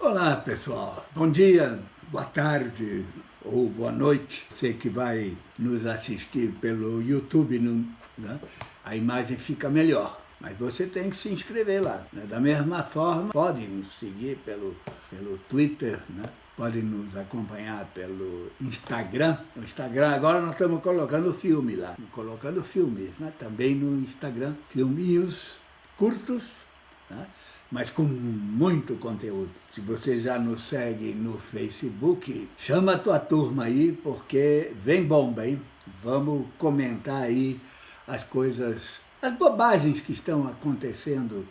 Olá pessoal, bom dia, boa tarde ou boa noite. Você que vai nos assistir pelo YouTube, né? a imagem fica melhor. Mas você tem que se inscrever lá. Né? Da mesma forma, pode nos seguir pelo, pelo Twitter, né? pode nos acompanhar pelo Instagram. No Instagram agora nós estamos colocando filme lá, colocando filmes, né? também no Instagram, filminhos curtos, né? Mas com muito conteúdo. Se você já nos segue no Facebook, chama a tua turma aí, porque vem bomba, hein? Vamos comentar aí as coisas, as bobagens que estão acontecendo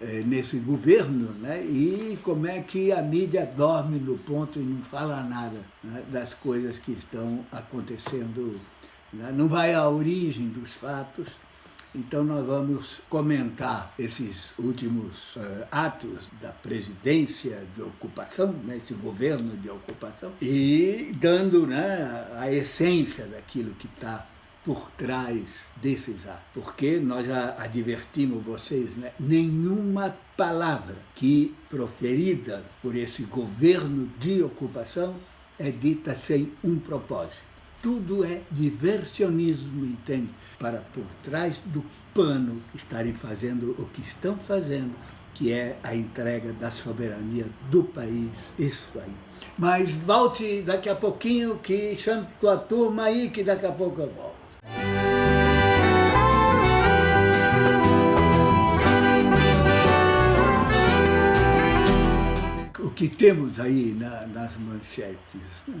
eh, nesse governo, né? E como é que a mídia dorme no ponto e não fala nada né? das coisas que estão acontecendo. Né? Não vai à origem dos fatos, então nós vamos comentar esses últimos uh, atos da presidência de ocupação, né, esse governo de ocupação, e dando né, a essência daquilo que está por trás desses atos. Porque nós já advertimos vocês, né, nenhuma palavra que proferida por esse governo de ocupação é dita sem um propósito tudo é diversionismo, entende? Para por trás do pano estarem fazendo o que estão fazendo, que é a entrega da soberania do país, isso aí. Mas volte daqui a pouquinho, que chame tua turma aí, que daqui a pouco eu volto. O que temos aí na, nas manchetes? Né?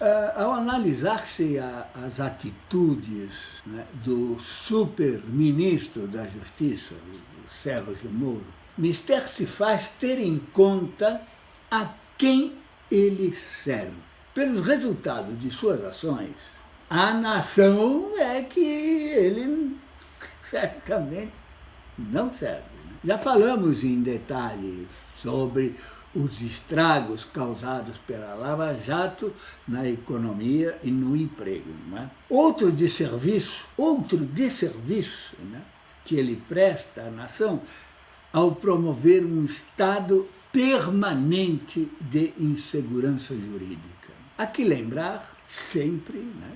Uh, ao analisar-se as atitudes né, do super-ministro da Justiça, o Sérgio Moro, mister se faz ter em conta a quem ele serve. Pelos resultados de suas ações, a nação é que ele certamente não serve. Né? Já falamos em detalhes sobre os estragos causados pela Lava Jato na economia e no emprego. É? Outro desserviço, outro desserviço né, que ele presta à nação ao promover um estado permanente de insegurança jurídica. Há que lembrar sempre né,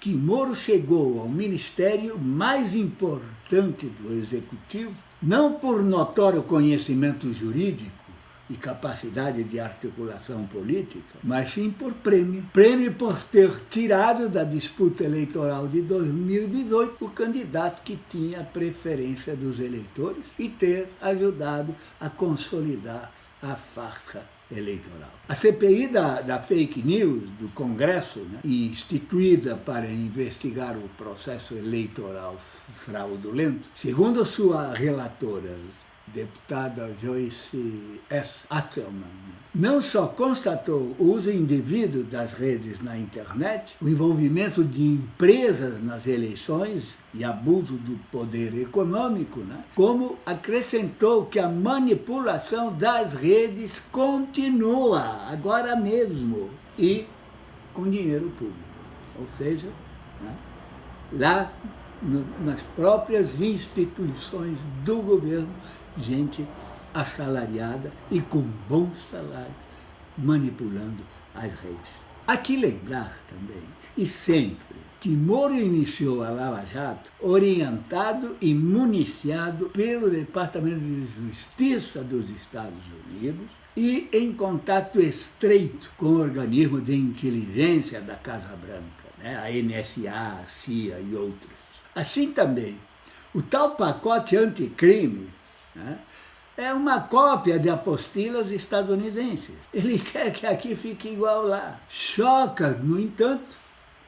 que Moro chegou ao ministério mais importante do Executivo, não por notório conhecimento jurídico, e capacidade de articulação política, mas sim por prêmio. Prêmio por ter tirado da disputa eleitoral de 2018 o candidato que tinha a preferência dos eleitores e ter ajudado a consolidar a farsa eleitoral. A CPI da, da fake news do Congresso, né, instituída para investigar o processo eleitoral fraudulento, segundo sua relatora, deputada Joyce S. Atzelman, não só constatou o uso indevido das redes na internet, o envolvimento de empresas nas eleições e abuso do poder econômico, né? como acrescentou que a manipulação das redes continua, agora mesmo, e com dinheiro público. Ou seja, né? lá nas próprias instituições do governo gente assalariada e com bom salário, manipulando as redes. Aqui lembrar também, e sempre, que Moro iniciou a Lava Jato orientado e municiado pelo Departamento de Justiça dos Estados Unidos e em contato estreito com o organismo de inteligência da Casa Branca, né? a NSA, a CIA e outros. Assim também, o tal pacote anticrime né? É uma cópia de apostilas estadunidenses. Ele quer que aqui fique igual lá. Choca, no entanto,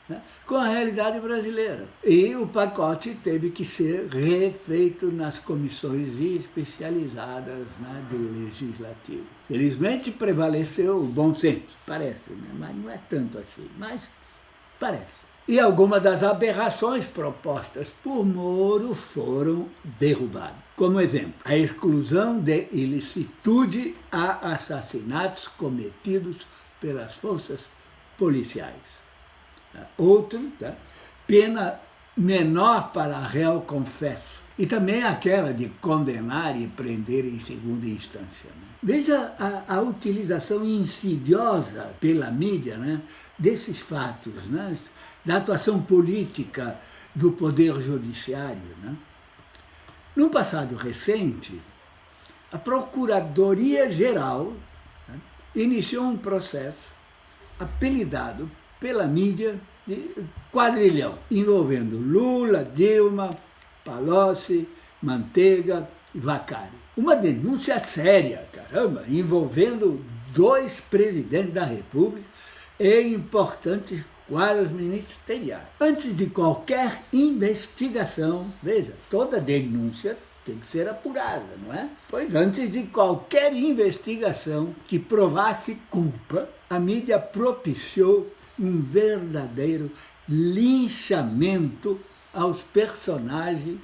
né, com a realidade brasileira. E o pacote teve que ser refeito nas comissões especializadas né, do Legislativo. Felizmente prevaleceu o bom senso, parece, né? mas não é tanto assim, mas parece e algumas das aberrações propostas por Moro foram derrubadas. Como exemplo, a exclusão de ilicitude a assassinatos cometidos pelas forças policiais. Outro, tá? pena menor para réu confesso. E também aquela de condenar e prender em segunda instância. Né? Veja a, a, utilização insidiosa pela mídia né, desses fatos, né, da atuação política do Poder Judiciário. Né? No passado recente, a Procuradoria-Geral né, iniciou um processo apelidado pela mídia de quadrilhão, envolvendo Lula, Dilma, Palocci, Manteiga e Vacari. Uma denúncia séria, caramba, envolvendo dois presidentes da República e importantes quadros ministeriais. Antes de qualquer investigação, veja, toda denúncia tem que ser apurada, não é? Pois antes de qualquer investigação que provasse culpa, a mídia propiciou um verdadeiro linchamento aos personagens,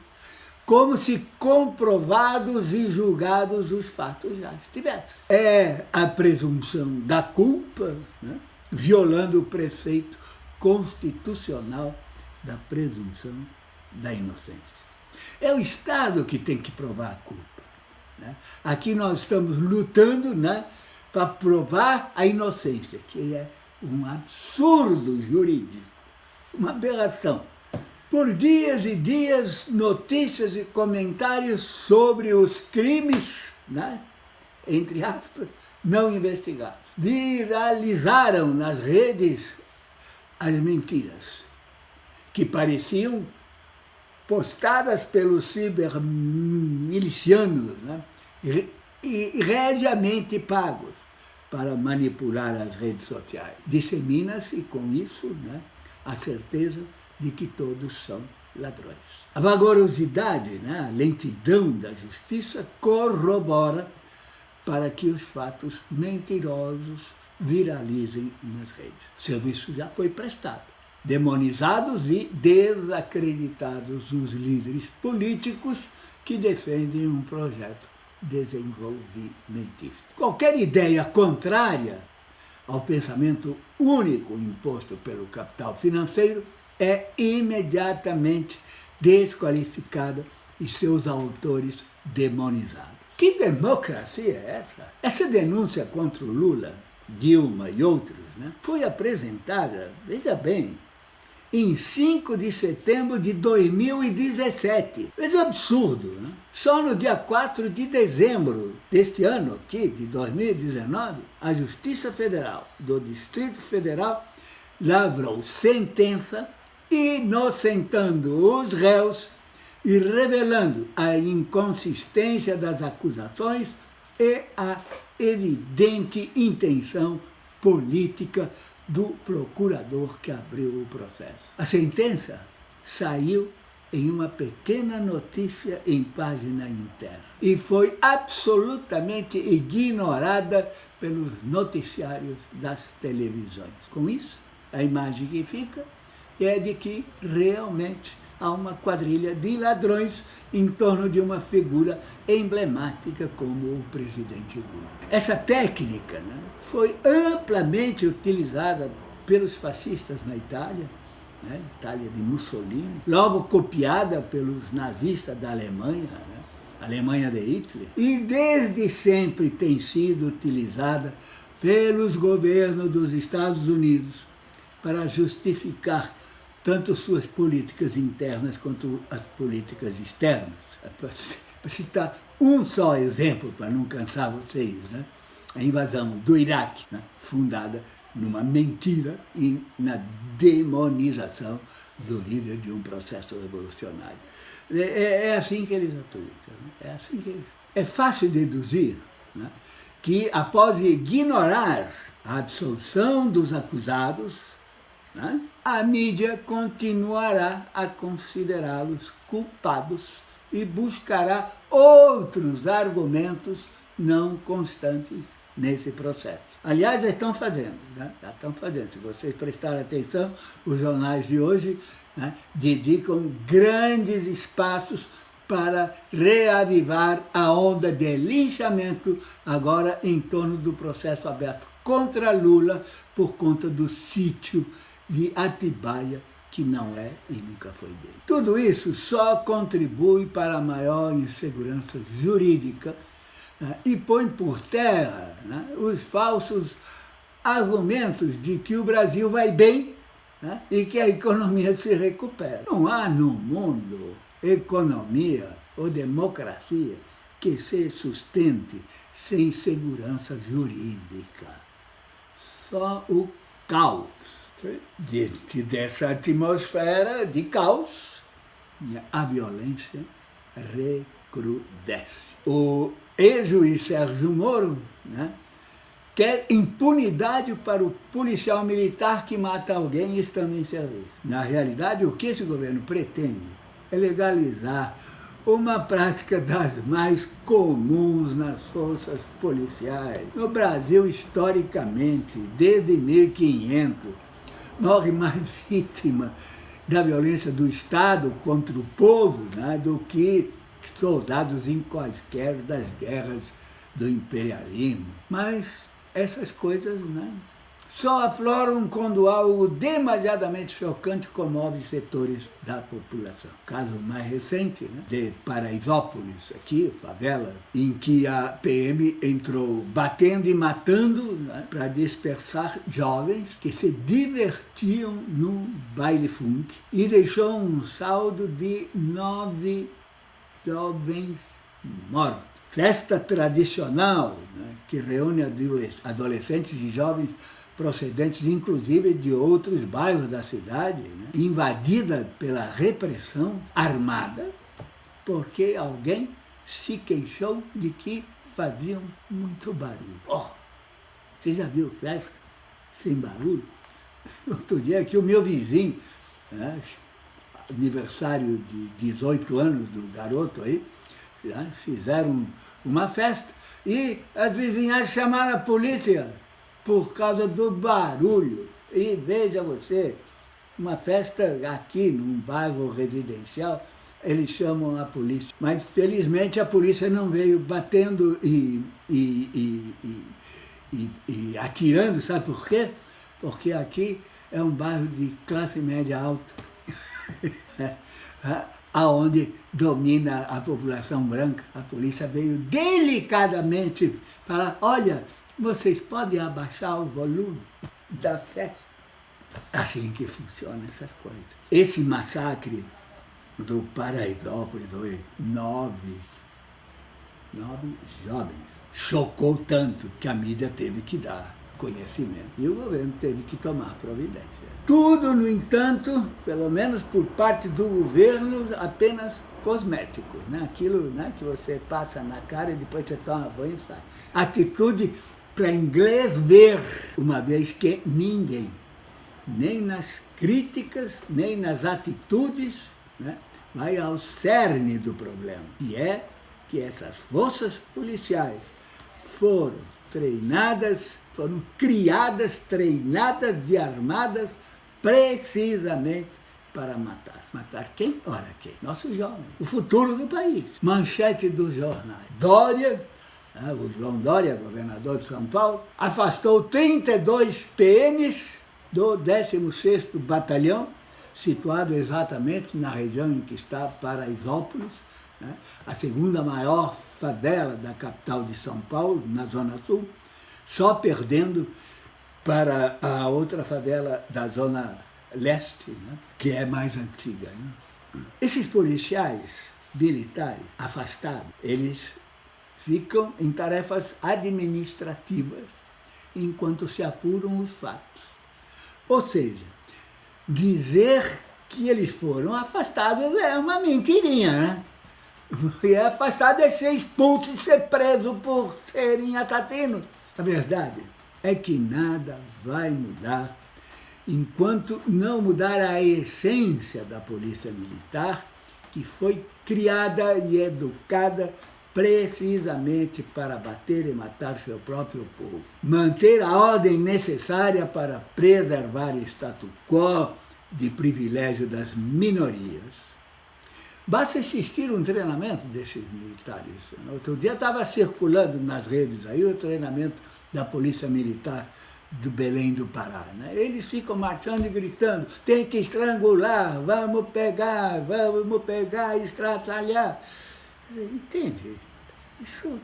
como se comprovados e julgados os fatos já estivessem. É a presunção da culpa, né? violando o preceito constitucional da presunção da inocência. É o Estado que tem que provar a culpa. Né? Aqui nós estamos lutando né, para provar a inocência, que é um absurdo jurídico, uma aberração. Por dias e dias, notícias e comentários sobre os crimes, né, entre aspas, não investigados. Viralizaram nas redes as mentiras, que pareciam postadas pelos cibermilicianos né, e, e regiamente pagos para manipular as redes sociais. Dissemina-se com isso né, a certeza de que todos são ladrões. A vagarosidade, né, a lentidão da justiça corrobora para que os fatos mentirosos viralizem nas redes. O serviço já foi prestado. Demonizados e desacreditados os líderes políticos que defendem um projeto desenvolvimentista. Qualquer ideia contrária ao pensamento único imposto pelo capital financeiro é imediatamente desqualificada e seus autores demonizados. Que democracia é essa? Essa denúncia contra o Lula, Dilma e outros né, foi apresentada, veja bem, em 5 de setembro de 2017. Veja o absurdo, né? Só no dia 4 de dezembro deste ano aqui, de 2019, a Justiça Federal do Distrito Federal lavrou sentença inocentando os réus e revelando a inconsistência das acusações e a evidente intenção política do procurador que abriu o processo. A sentença saiu em uma pequena notícia em página interna e foi absolutamente ignorada pelos noticiários das televisões. Com isso, a imagem que fica é de que realmente há uma quadrilha de ladrões em torno de uma figura emblemática como o presidente Lula. Essa técnica né, foi amplamente utilizada pelos fascistas na Itália, né, Itália de Mussolini, logo copiada pelos nazistas da Alemanha, né, Alemanha de Hitler, e desde sempre tem sido utilizada pelos governos dos Estados Unidos para justificar tanto suas políticas internas quanto as políticas externas. Para citar um só exemplo, para não cansar vocês, né? a invasão do Iraque, né? fundada numa mentira e na demonização do líder de um processo revolucionário. É, é, é assim que eles atuam. É, assim que eles... é fácil deduzir né? que após ignorar a absolução dos acusados, né? a mídia continuará a considerá-los culpados e buscará outros argumentos não constantes nesse processo. Aliás, já estão fazendo, né? já estão fazendo. Se vocês prestarem atenção, os jornais de hoje né, dedicam grandes espaços para reavivar a onda de linchamento agora em torno do processo aberto contra Lula por conta do sítio de Atibaia que não é e nunca foi dele. Tudo isso só contribui para a maior insegurança jurídica né, e põe por terra né, os falsos argumentos de que o Brasil vai bem né, e que a economia se recupera. Não há no mundo economia ou democracia que se sustente sem segurança jurídica. Só o caos. Diante dessa atmosfera de caos, a violência recrudesce. O ex-juiz Sérgio Moro né, quer impunidade para o policial militar que mata alguém estando em serviço. Na realidade, o que esse governo pretende é legalizar uma prática das mais comuns nas forças policiais. No Brasil, historicamente, desde 1500, morre mais vítima da violência do Estado contra o povo né, do que soldados em quaisquer das guerras do imperialismo. Mas essas coisas né, só afloram quando algo demasiadamente chocante comove setores da população. Caso mais recente, né, de Paraisópolis, aqui, favela, em que a PM entrou batendo e matando né, para dispersar jovens que se divertiam no baile funk e deixou um saldo de nove jovens mortos. Festa tradicional né, que reúne adolescentes e jovens procedentes inclusive de outros bairros da cidade, né, invadida pela repressão armada, porque alguém se queixou de que faziam muito barulho. Oh, você já viu festa sem barulho? Outro dia aqui o meu vizinho, né, aniversário de 18 anos do garoto aí, né, fizeram uma festa e as vizinhas chamaram a polícia por causa do barulho. E veja você, uma festa aqui num bairro residencial, eles chamam a polícia. Mas felizmente a polícia não veio batendo e, e, e, e, atirando, sabe por quê? Porque aqui é um bairro de classe média alta, aonde domina a população branca. A polícia veio delicadamente falar, olha, vocês podem abaixar o volume da festa? Assim que funcionam essas coisas. Esse massacre do Paraisópolis foi nove, nove jovens. Chocou tanto que a mídia teve que dar conhecimento e o governo teve que tomar providência. Tudo, no entanto, pelo menos por parte do governo, apenas cosméticos, né? aquilo né, que você passa na cara e depois você toma banho e sai. Atitude para inglês ver, uma vez que ninguém, nem nas críticas, nem nas atitudes, né, vai ao cerne do problema, e é que essas forças policiais foram treinadas, foram criadas, treinadas e armadas precisamente para matar. Matar quem? Ora quem? Nossos jovens, o futuro do país. Manchete dos jornais. Dória o João Dória, governador de São Paulo, afastou 32 PMs do 16º Batalhão, situado exatamente na região em que está Paraisópolis, né, a segunda maior favela da capital de São Paulo, na Zona Sul, só perdendo para a outra favela da Zona Leste, né, que é mais antiga. Né. Esses policiais militares afastados, eles ficam em tarefas administrativas enquanto se apuram os fatos. Ou seja, dizer que eles foram afastados é uma mentirinha, né? E afastado é ser expulso e ser preso por serem assassinos. A verdade é que nada vai mudar enquanto não mudar a essência da polícia militar, que foi criada e educada precisamente para bater e matar seu próprio povo. Manter a ordem necessária para preservar o status quo de privilégio das minorias. Basta assistir um treinamento desses militares. Outro dia estava circulando nas redes aí o treinamento da Polícia Militar do Belém do Pará. Né? Eles ficam marchando e gritando, tem que estrangular, vamos pegar, vamos pegar, estraçalhar. Entende? Isso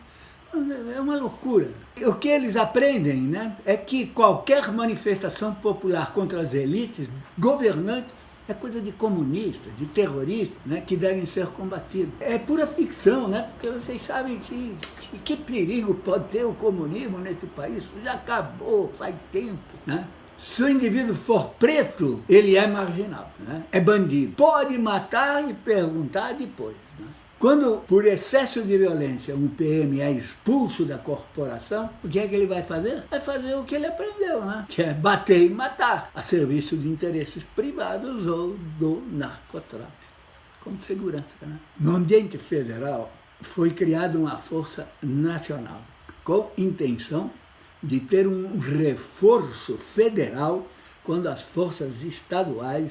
é uma loucura. O que eles aprendem né, é que qualquer manifestação popular contra as elites governantes é coisa de comunista, de terrorista, né, que devem ser combatidos. É pura ficção, né, porque vocês sabem que, que, que perigo pode ter o comunismo nesse país. Isso já acabou faz tempo. Né? Se o indivíduo for preto, ele é marginal, né? é bandido. Pode matar e perguntar depois. Quando, por excesso de violência, um PM é expulso da corporação, o que é que ele vai fazer? Vai fazer o que ele aprendeu, né? Que é bater e matar, a serviço de interesses privados ou do narcotráfico, como segurança. Né? No ambiente federal, foi criada uma força nacional, com intenção de ter um reforço federal quando as forças estaduais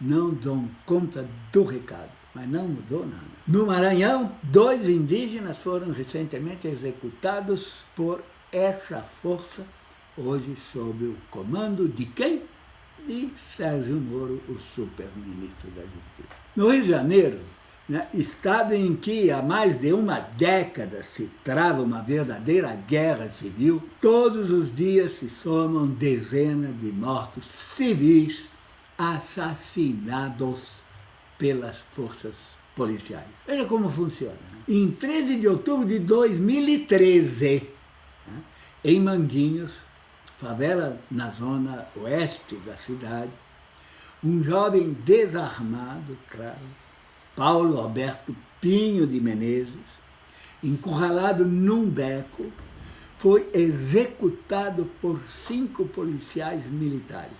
não dão conta do recado mas não mudou nada. No Maranhão, dois indígenas foram recentemente executados por essa força, hoje sob o comando de quem? De Sérgio Moro, o super-ministro da Justiça. No Rio de Janeiro, né, estado em que há mais de uma década se trava uma verdadeira guerra civil, todos os dias se somam dezenas de mortos civis assassinados pelas forças policiais. Veja como funciona. Em 13 de outubro de 2013, né, em Manguinhos, favela na zona oeste da cidade, um jovem desarmado, claro, Paulo Alberto Pinho de Menezes, encurralado num beco, foi executado por cinco policiais militares.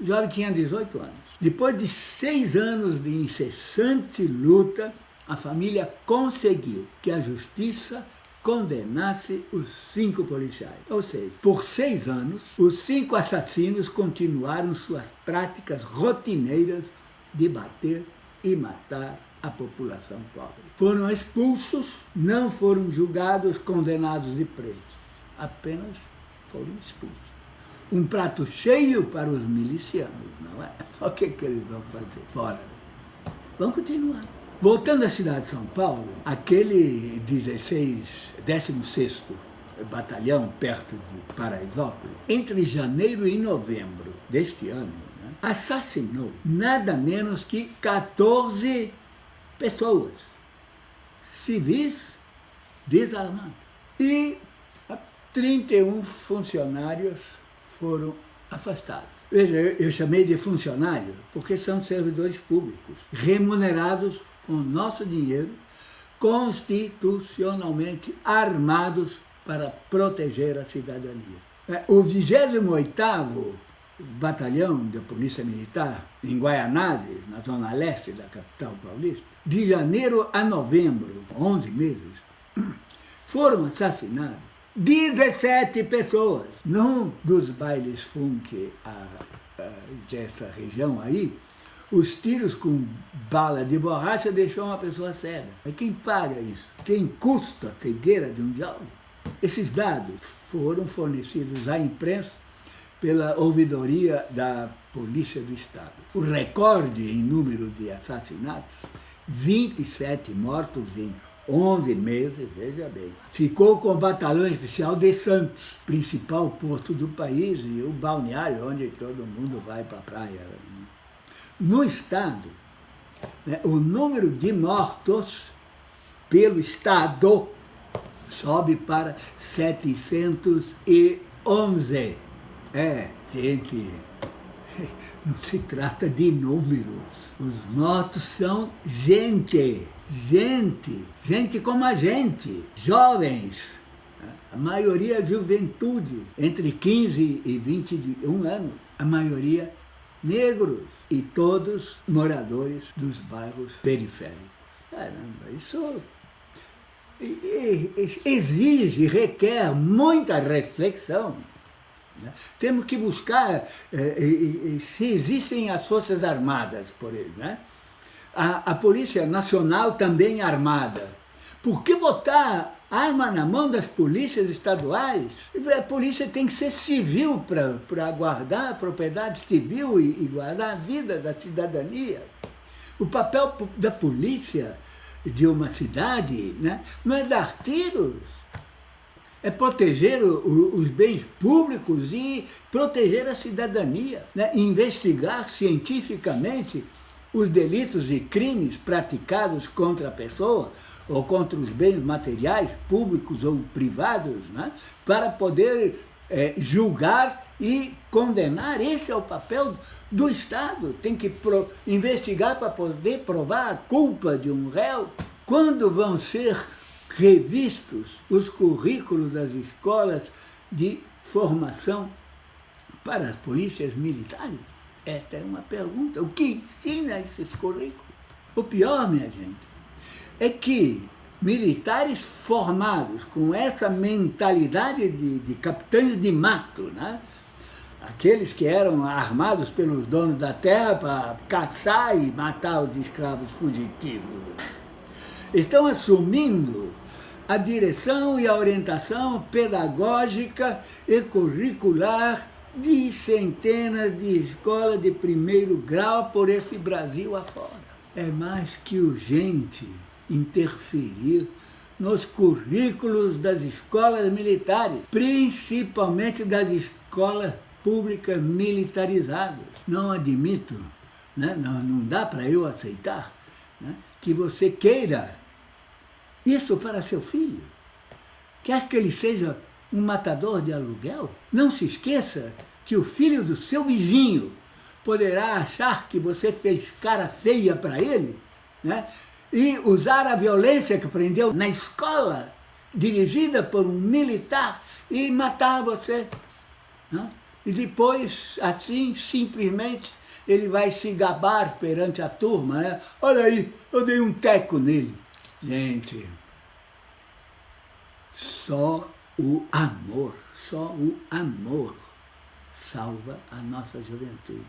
O jovem tinha 18 anos. Depois de seis anos de incessante luta, a família conseguiu que a justiça condenasse os cinco policiais. Ou seja, por seis anos, os cinco assassinos continuaram suas práticas rotineiras de bater e matar a população pobre. Foram expulsos, não foram julgados, condenados e presos. Apenas foram expulsos um prato cheio para os milicianos, não é? O que, que eles vão fazer? Fora. Vamos continuar. Voltando à cidade de São Paulo, aquele 16, 16º batalhão perto de Paraisópolis, entre janeiro e novembro deste ano, né, assassinou nada menos que 14 pessoas, civis desarmados, e 31 funcionários foram afastados. Veja, eu chamei de funcionário porque são servidores públicos, remunerados com nosso dinheiro, constitucionalmente armados para proteger a cidadania. É, o 28º Batalhão da Polícia Militar, em Guaianazes, na zona leste da capital paulista, de janeiro a novembro, 11 meses, foram assassinados 17 pessoas. Num dos bailes funk a, a, dessa região aí, os tiros com bala de borracha deixou uma pessoa cega. Mas quem paga isso? Quem custa a cegueira de um jovem? Esses dados foram fornecidos à imprensa pela ouvidoria da Polícia do Estado. O recorde em número de assassinatos, 27 mortos em 11 meses, veja bem. Ficou com o batalhão especial de Santos, principal porto do país e o balneário onde todo mundo vai para a praia. No estado, né, o número de mortos pelo estado sobe para 711. É, gente, não se trata de números. Os mortos são gente gente, gente como a gente, jovens, a maioria juventude, entre 15 e 21 anos, a maioria negros e todos moradores dos bairros periféricos. Caramba, isso exige, requer muita reflexão. Né? Temos que buscar eh, se existem as Forças Armadas, por exemplo, né? a, a Polícia Nacional também armada. Por que botar arma na mão das polícias estaduais. A polícia tem que ser civil para guardar a propriedade civil e, e guardar a vida da cidadania. O papel da polícia de uma cidade né, não é dar tiros, é proteger o, os bens públicos e proteger a cidadania, né, investigar cientificamente os delitos e crimes praticados contra a pessoa ou contra os bens materiais, públicos ou privados, né, para poder é, julgar e condenar. Esse é o papel do Estado. Tem que pro, investigar para poder provar a culpa de um réu. Quando vão ser revistos os currículos das escolas de formação para as polícias militares? Esta é uma pergunta. O que ensina esses currículos? O pior, minha gente, é que militares formados com essa mentalidade de, de capitães de mato, né? aqueles que eram armados pelos donos da terra para caçar e matar os escravos fugitivos, estão assumindo a direção e a orientação pedagógica e curricular de centenas de escolas de primeiro grau por esse Brasil afora. É mais que urgente interferir nos currículos das escolas militares, principalmente das escolas públicas militarizadas. Não admito, né? não, não dá para eu aceitar né? que você queira isso para seu filho. Quer que ele seja um matador de aluguel? Não se esqueça que o filho do seu vizinho poderá achar que você fez cara feia para ele, né? e usar a violência que aprendeu na escola, dirigida por um militar, e matar você. Né? E depois, assim, simplesmente, ele vai se gabar perante a turma. Né? Olha aí, eu dei um teco nele. Gente, só o amor, só o amor salva a nossa juventude.